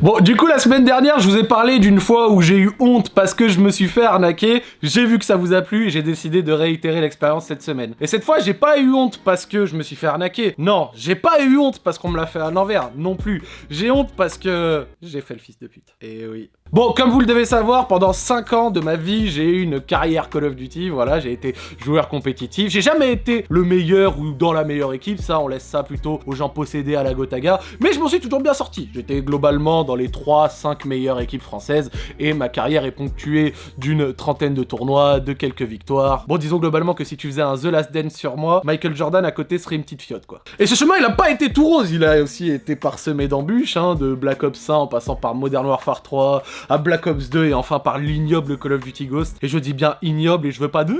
Bon, du coup, la semaine dernière, je vous ai parlé d'une fois où j'ai eu honte parce que je me suis fait arnaquer. J'ai vu que ça vous a plu et j'ai décidé de réitérer l'expérience cette semaine. Et cette fois, j'ai pas eu honte parce que je me suis fait arnaquer. Non, j'ai pas eu honte parce qu'on me l'a fait à l'envers. Non plus. J'ai honte parce que j'ai fait le fils de pute. Et oui. Bon, comme vous le devez savoir, pendant 5 ans de ma vie, j'ai eu une carrière Call of Duty, voilà, j'ai été joueur compétitif. J'ai jamais été le meilleur ou dans la meilleure équipe, ça, on laisse ça plutôt aux gens possédés à la Gotaga. Mais je m'en suis toujours bien sorti. J'étais globalement dans les 3-5 meilleures équipes françaises et ma carrière est ponctuée d'une trentaine de tournois, de quelques victoires. Bon, disons globalement que si tu faisais un The Last Dance sur moi, Michael Jordan à côté serait une petite fiotte, quoi. Et ce chemin, il a pas été tout rose, il a aussi été parsemé d'embûches, hein, de Black Ops 1 en passant par Modern Warfare 3, à Black Ops 2 et enfin par l'ignoble Call of Duty Ghost. Et je dis bien ignoble et je veux pas de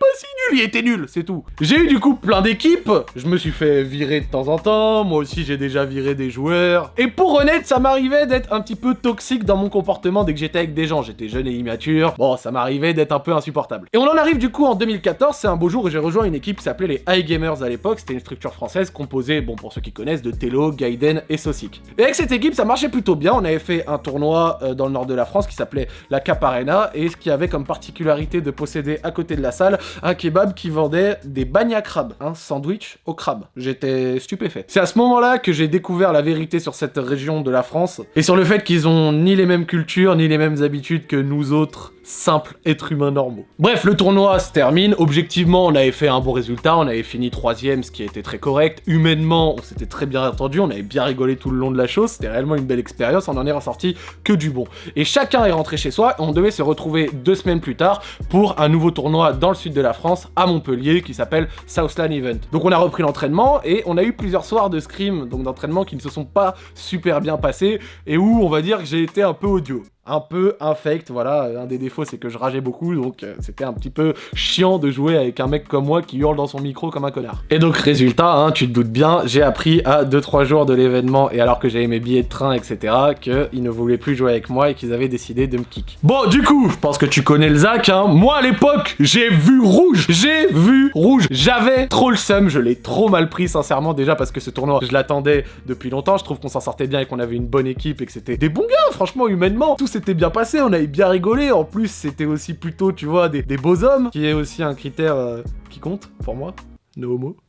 pas si nul, il était nul, c'est tout. J'ai eu du coup plein d'équipes, je me suis fait virer de temps en temps, moi aussi j'ai déjà viré des joueurs. Et pour honnête, ça m'arrivait d'être un petit peu toxique dans mon comportement dès que j'étais avec des gens, j'étais jeune et immature, bon ça m'arrivait d'être un peu insupportable. Et on en arrive du coup en 2014, c'est un beau jour où j'ai rejoint une équipe qui s'appelait les High Gamers à l'époque, c'était une structure française composée, bon pour ceux qui connaissent, de Tello, Gaiden et Sosic. Et avec cette équipe ça marchait plutôt bien, on avait fait un tournoi euh, dans le nord de la France qui s'appelait la Cap Arena et ce qui avait comme particularité de posséder à côté de la salle kebab qui vendait des bagnes à un sandwich au crabe. J'étais stupéfait. C'est à ce moment-là que j'ai découvert la vérité sur cette région de la France et sur le fait qu'ils ont ni les mêmes cultures ni les mêmes habitudes que nous autres simples êtres humains normaux. Bref, le tournoi se termine. Objectivement, on avait fait un bon résultat. On avait fini troisième, ce qui était très correct. Humainement, on s'était très bien entendu. On avait bien rigolé tout le long de la chose. C'était réellement une belle expérience. On en est ressorti que du bon. Et chacun est rentré chez soi. On devait se retrouver deux semaines plus tard pour un nouveau tournoi dans le sud de la France, à Montpellier, qui s'appelle Southland Event. Donc on a repris l'entraînement et on a eu plusieurs soirs de scrim, donc d'entraînement qui ne se sont pas super bien passés et où on va dire que j'ai été un peu audio un peu infect, voilà, un des défauts c'est que je rageais beaucoup, donc euh, c'était un petit peu chiant de jouer avec un mec comme moi qui hurle dans son micro comme un connard. Et donc résultat, hein, tu te doutes bien, j'ai appris à 2-3 jours de l'événement, et alors que j'avais mes billets de train, etc., qu'ils ne voulaient plus jouer avec moi et qu'ils avaient décidé de me kick. Bon, du coup, je pense que tu connais le Zach, hein, moi à l'époque, j'ai vu rouge, j'ai vu rouge, j'avais trop le seum, je l'ai trop mal pris sincèrement, déjà parce que ce tournoi, je l'attendais depuis longtemps, je trouve qu'on s'en sortait bien et qu'on avait une bonne équipe et que c'était des bons gars, franchement, humainement, tout c'était bien passé, on avait bien rigolé. En plus, c'était aussi plutôt, tu vois, des, beaux hommes, qui est aussi un critère euh, qui compte pour moi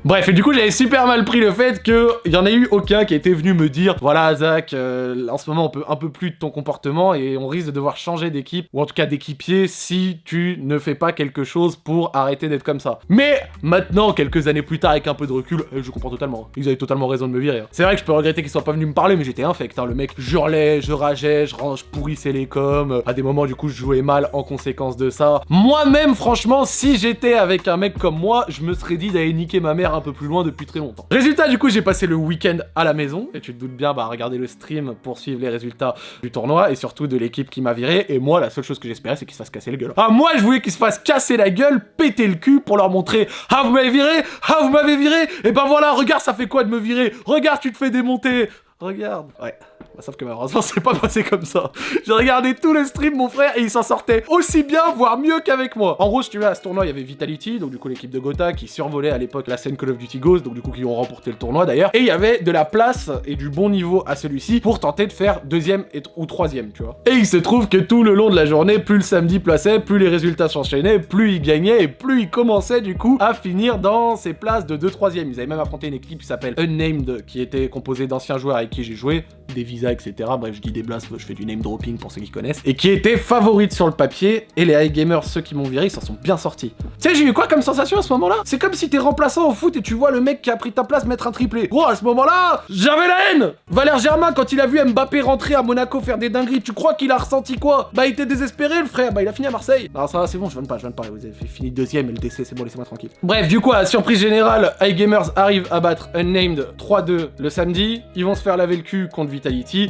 Bref, et du coup, j'avais super mal pris le fait qu'il y en ait eu aucun qui était venu me dire « Voilà, Zach, euh, en ce moment, on peut un peu plus de ton comportement et on risque de devoir changer d'équipe, ou en tout cas d'équipier, si tu ne fais pas quelque chose pour arrêter d'être comme ça. » Mais maintenant, quelques années plus tard, avec un peu de recul, euh, je comprends totalement. Ils avaient totalement raison de me virer. Hein. C'est vrai que je peux regretter qu'ils soient pas venus me parler, mais j'étais infect. Hein. Le mec hurlait, je rageais, je, je pourrissais les coms. À des moments, du coup, je jouais mal en conséquence de ça. Moi-même, franchement, si j'étais avec un mec comme moi, je me serais dit d'aller niquer ma mère un peu plus loin depuis très longtemps. Résultat, du coup, j'ai passé le week-end à la maison, et tu te doutes bien, bah, regarder le stream pour suivre les résultats du tournoi, et surtout de l'équipe qui m'a viré, et moi, la seule chose que j'espérais, c'est qu'il se fasse casser la gueule. Ah, moi, je voulais qu'il se fasse casser la gueule, péter le cul, pour leur montrer « Ah, vous m'avez viré Ah, vous m'avez viré Et ben voilà, regarde, ça fait quoi de me virer? Regarde, tu te fais démonter Regarde Ouais. Bah, sauf que malheureusement, c'est pas passé comme ça. J'ai regardé tous les streams, mon frère, et il s'en sortait aussi bien, voire mieux qu'avec moi. En gros, si tu veux, à ce tournoi, il y avait Vitality, donc du coup l'équipe de Gotha, qui survolait à l'époque la scène Call of Duty Ghost, donc du coup qui ont remporté le tournoi d'ailleurs. Et il y avait de la place et du bon niveau à celui-ci pour tenter de faire deuxième et ou troisième, tu vois. Et il se trouve que tout le long de la journée, plus le samedi plaçait, plus les résultats s'enchaînaient, plus il gagnait et plus il commençait du coup à finir dans ses places de 2 3 Ils avaient même affronté une équipe qui s'appelle Unnamed, qui était composée d'anciens joueurs qui j'ai joué, des visas, etc. Bref, je dis des blasts, je fais du name dropping pour ceux qui connaissent. Et qui était favorite sur le papier, et les high gamers, ceux qui m'ont viré, ils s'en sont bien sortis. Tu sais, j'ai eu quoi comme sensation à ce moment-là? C'est comme si t'es remplaçant au foot et tu vois le mec qui a pris ta place mettre un triplé. Gros, à ce moment-là, j'avais la haine Valère Germain, quand il a vu Mbappé rentrer à Monaco faire des dingueries, tu crois qu'il a ressenti quoi? Bah, il était désespéré, le frère. Bah, il a fini à Marseille. Alors ça va, c'est bon, je viens pas, je viens de pas. Vous avez fini deuxième et le décès, c'est bon, laissez-moi tranquille. Bref, du coup, à surprise générale, high gamers arrivent à battre Unnamed 3-2 le samedi. Ils vont se faire laver le cul contre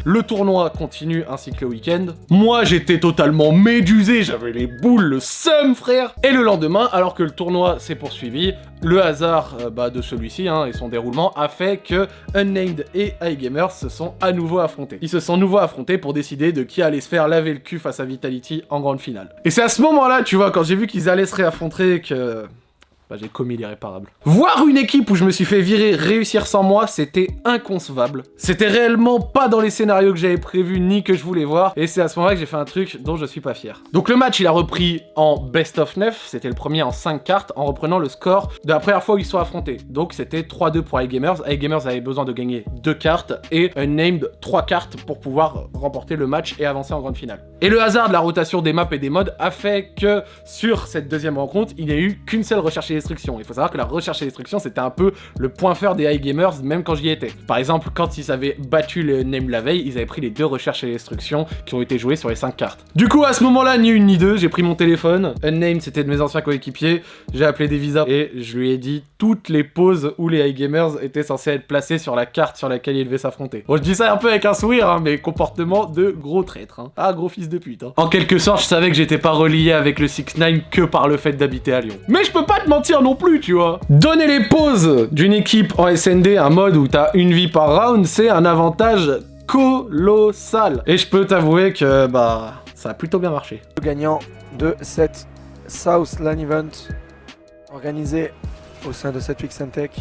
Le tournoi continue ainsi que le week-end. Moi, j'étais totalement médusé, j'avais les boules, le seum, frère Et le lendemain, alors que le tournoi s'est poursuivi, le hasard euh, bah, de celui-ci hein, et son déroulement a fait que Unnamed et iGamers se sont à nouveau affrontés. Ils se sont nouveau affrontés pour décider de qui allait se faire laver le cul face à Vitality en grande finale. Et c'est à ce moment-là, tu vois, quand j'ai vu qu'ils allaient se réaffronter que bah, j'ai commis l'irréparable. Voir une équipe où je me suis fait virer réussir sans moi, c'était inconcevable. C'était réellement pas dans les scénarios que j'avais prévus ni que je voulais voir, et c'est à ce moment-là que j'ai fait un truc dont je suis pas fier. Donc le match, il a repris en best of 9, c'était le premier en 5 cartes, en reprenant le score de la première fois où ils sont affrontés. Donc c'était 3-2 pour iGamers. iGamers avait besoin de gagner 2 cartes et Unnamed 3 cartes pour pouvoir remporter le match et avancer en grande finale. Et le hasard de la rotation des maps et des modes a fait que sur cette deuxième rencontre, il n'y a eu qu'une seule recherche Il faut savoir que la recherche et destruction, c'était un peu le point fort des iGamers, même quand j'y étais. Par exemple, quand ils avaient battu le Name la veille, ils avaient pris les deux recherches et destruction qui ont été jouées sur les 5 cartes. Du coup, à ce moment-là, ni une ni deux, j'ai pris mon téléphone. Unnamed, c'était de mes anciens coéquipiers. J'ai appelé Devisa et je lui ai dit toutes les pauses où les iGamers étaient censés être placés sur la carte sur laquelle ils devaient s'affronter. Bon, je dis ça un peu avec un sourire, hein, mais comportement de gros traître. Hein. Ah, gros fils de pute. Hein. En quelque sorte, je savais que j'étais pas relié avec le 6-9 que par le fait d'habiter à Lyon. Mais je peux pas te mentir non plus, tu vois. Donner les pauses d'une équipe en SND, un mode où t'as une vie par round, c'est un avantage colossal. Et je peux t'avouer que, bah, ça a plutôt bien marché. Le gagnant de cette South Land Event organisé au sein de cette Week Tech.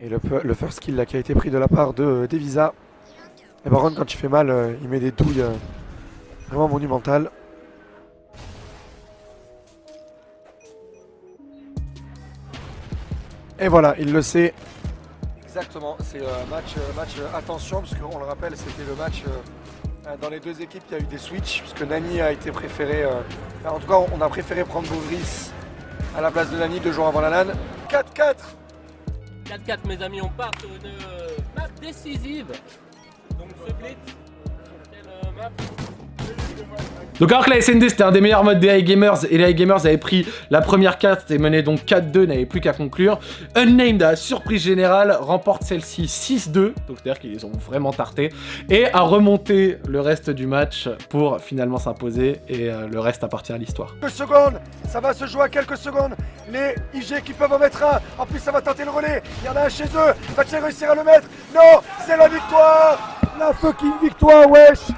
Et le, le, first kill là, qui a été pris de la part de euh, Devisa. Et Baron, quand il fait mal, euh, il met des douilles euh, vraiment monumentales. Et voilà, il le sait. Exactement, c'est un match, match attention, parce qu'on le rappelle, c'était le match dans les deux équipes, il y a eu des switches, puisque Nani a été préféré. en tout cas, on a préféré prendre Boris à la place de Nani deux jours avant la LAN. 4-4 4-4 mes amis, on part sur une euh, map décisive. Donc ce blitz, sur quelle euh, map donc alors que la SND c'était un des meilleurs modes des iGamers et les iGamers avaient pris la première carte et mené donc 4-2, n'avaient plus qu'à conclure. Unnamed à surprise générale remporte celle-ci 6-2, donc c'est-à-dire qu'ils ont vraiment tarté, et a remonté le reste du match pour finalement s'imposer et euh, le reste appartient à l'histoire. Quelques secondes, ça va se jouer à quelques secondes, les IG qui peuvent en mettre un, en plus ça va tenter le relais, il y en a un chez eux, va-t-il réussir à le mettre? Non, c'est la victoire. La fucking victoire, wesh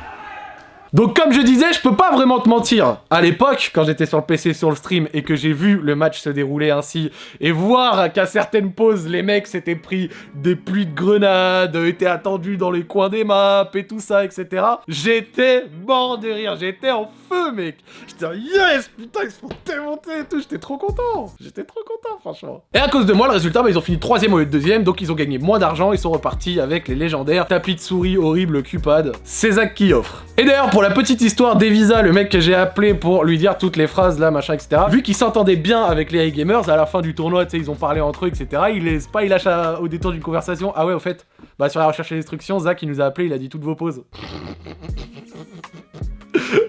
donc comme je disais, je peux pas vraiment te mentir. À l'époque, quand j'étais sur le PC sur le stream et que j'ai vu le match se dérouler ainsi, et voir qu'à certaines pauses, les mecs s'étaient pris des pluies de grenades, étaient attendus dans les coins des maps et tout ça, etc. J'étais mort de rire, j'étais en feu, mec. J'étais yes, putain, ils se font démonter et tout, j'étais trop content. J'étais trop content, franchement. Et à cause de moi, le résultat, bah, ils ont fini troisième au lieu de deuxième, donc ils ont gagné moins d'argent, ils sont repartis avec les légendaires tapis de souris horribles Cupad. C'est Zach qui offre. Et d'ailleurs, pour la petite histoire d'Evisa, le mec que j'ai appelé pour lui dire toutes les phrases là, machin, etc. Vu qu'ils s'entendaient bien avec les high gamers, à la fin du tournoi, tu sais, ils ont parlé entre eux, etc. Il pas, il lâche au détour d'une conversation. Ah ouais, au fait, bah sur la recherche et l'instruction, Zach il nous a appelé, il a dit toutes vos pauses.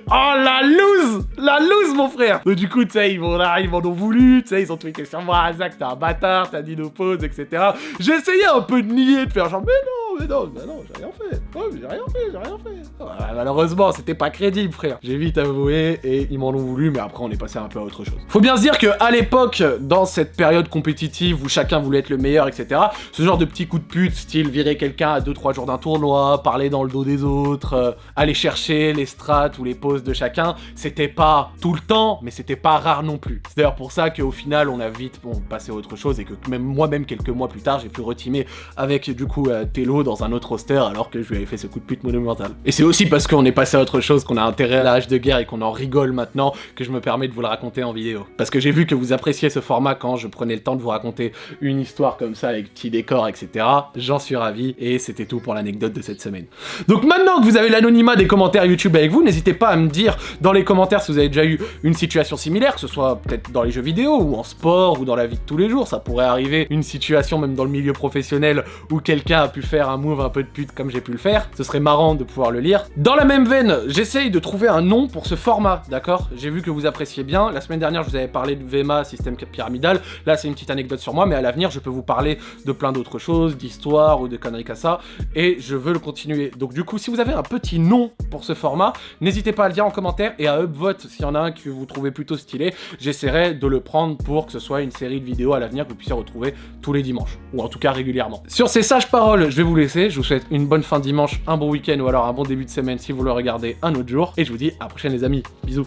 Oh la loose La loose mon frère Donc du coup tu sais ils là, ils m'en ont voulu, tu sais ils ont tweeté sur moi, Zach t'es un bâtard, t'as dit nos pauses, etc. Essayé un peu de nier, de faire genre mais non mais non, non, j'ai rien fait. J'ai rien fait, j'ai rien fait. malheureusement, c'était pas crédible, frère. J'ai vite avoué et ils m'en ont voulu, mais après, on est passé un peu à autre chose. Faut bien se dire que à l'époque, dans cette période compétitive où chacun voulait être le meilleur, etc., ce genre de petits coups de pute, style virer quelqu'un à 2-3 jours d'un tournoi, parler dans le dos des autres, euh, aller chercher les strats ou les poses de chacun, c'était pas tout le temps, mais c'était pas rare non plus. C'est d'ailleurs pour ça qu'au final, on a vite passé à autre chose et que même moi-même, quelques mois plus tard, j'ai pu retimer avec du coup euh, Tello dans un autre roster alors que je lui avais fait ce coup de pute monumental. Et c'est aussi parce qu'on est passé à autre chose, qu'on a intérêt à l'âge de guerre et qu'on en rigole maintenant que je me permets de vous le raconter en vidéo. Parce que j'ai vu que vous appréciez ce format quand je prenais le temps de vous raconter une histoire comme ça avec petit décor, etc. J'en suis ravi et c'était tout pour l'anecdote de cette semaine. Donc maintenant que vous avez l'anonymat des commentaires YouTube avec vous, n'hésitez pas à me dire dans les commentaires si vous avez déjà eu une situation similaire, que ce soit peut-être dans les jeux vidéo ou en sport ou dans la vie de tous les jours. Ça pourrait arriver une situation même dans le milieu professionnel où quelqu'un a pu faire un move un peu de pute comme j'ai pu le faire. Ce serait marrant de pouvoir le lire. Dans la même veine, j'essaye de trouver un nom pour ce format, d'accord? J'ai vu que vous appréciez bien. La semaine dernière, je vous avais parlé de VMA, système pyramidal. Là, c'est une petite anecdote sur moi, mais à l'avenir, je peux vous parler de plein d'autres choses, d'histoire ou de conneries comme ça. Et je veux le continuer. Donc du coup, si vous avez un petit nom pour ce format, n'hésitez pas à le dire en commentaire et à upvote s'il y en a un que vous trouvez plutôt stylé. J'essaierai de le prendre pour que ce soit une série de vidéos à l'avenir que vous puissiez retrouver tous les dimanches. Ou en tout cas régulièrement. Sur ces sages paroles, je vais vous laisser. Je vous souhaite une bonne fin dimanche, un bon week-end ou alors un bon début de semaine si vous le regardez un autre jour. Et je vous dis à la prochaine les amis. Bisous